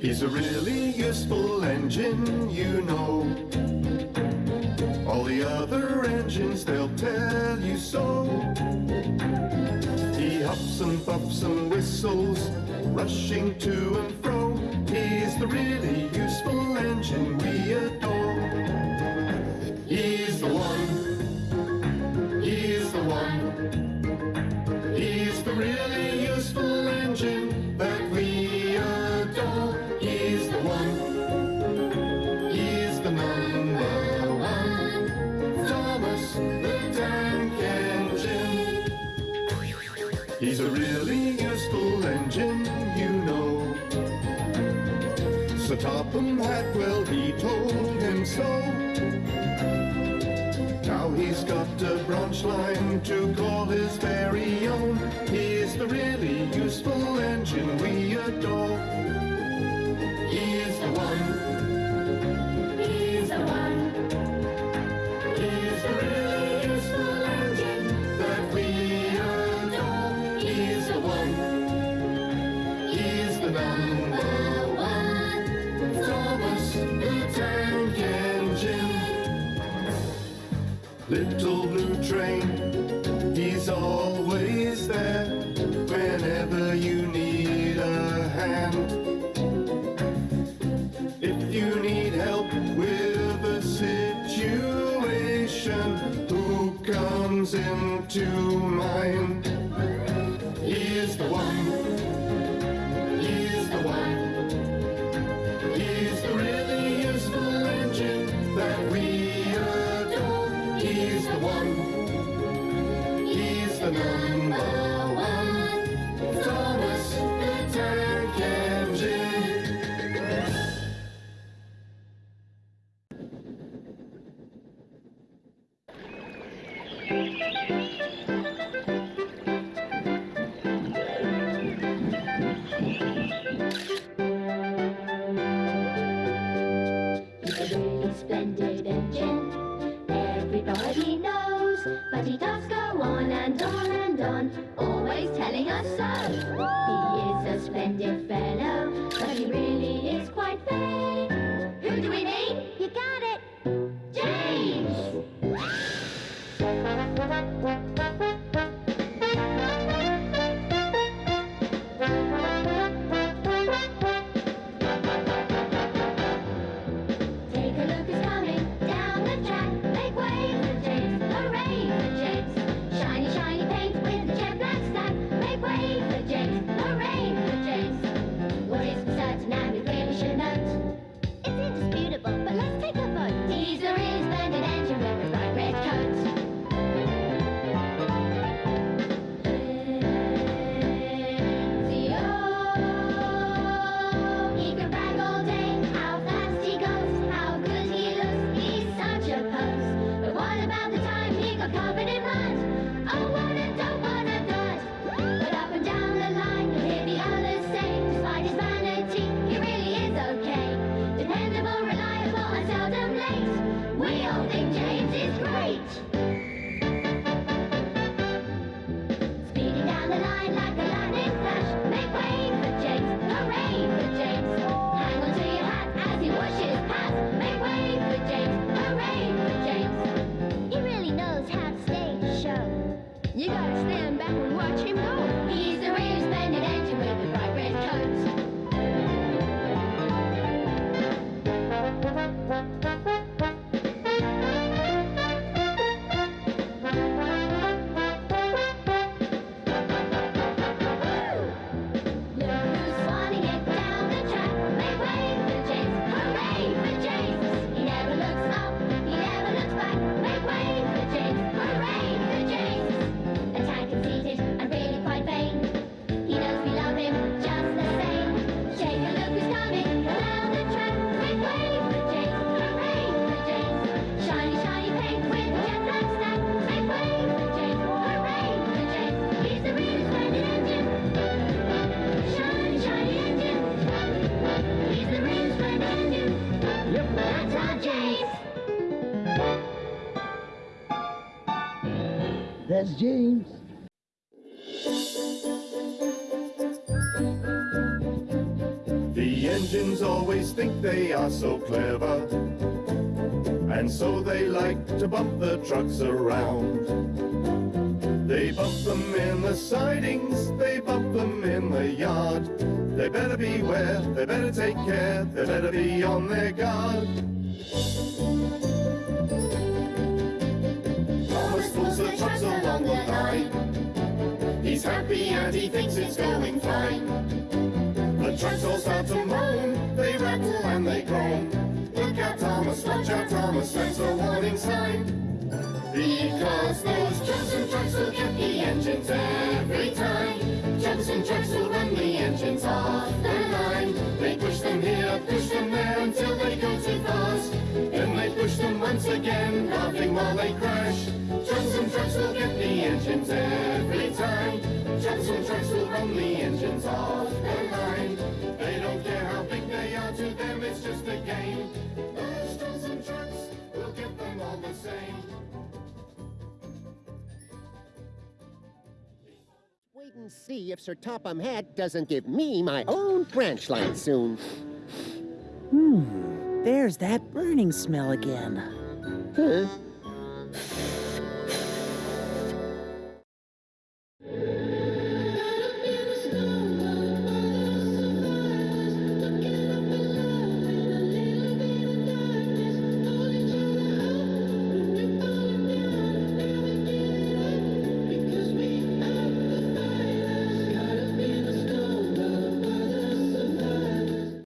He's a really useful engine, you know. All the other engines, they'll tell you so. He hops and bops and whistles, rushing to and fro. He's the really useful engine we adore. He's a really useful engine, you know. Sir Topham Hatwell, he told him so. Now he's got a branch line to call his very own. He's the really useful engine we adore. little blue train. He's always there whenever you need a hand. If you need help with a situation, who comes into mind? He is the one. He's the one. He's the number one. Thomas the Tank Engine. Splendid engine, everybody he does go on and on and on, always telling us so. He is a splendid fellow. James changes, great! That's James. The engines always think they are so clever And so they like to bump the trucks around. They bump them in the sidings, they bump them in the yard. They better beware, they better take care, they better be on their guard. Thomas pulls the along the line. He's happy and he thinks it's going fine. The trucks all start to moan, they rattle and they groan. Look out, Thomas, watch out, Thomas, that's a warning sign. Because those Johnson trucks will get the engines every time. and trucks will run the engines off the line. They push them here, push them there until they go too fast. Then they push them once again, laughing while they crash. Johnson trucks will get the engines every time. Johnson trucks will run the engines off the line. They don't care how big they are, to them it's just a game. Those Johnson trucks will get them all the same. Wait and see if Sir Topham Hatt doesn't give me my own branch line soon. Hmm, there's that burning smell again. Huh?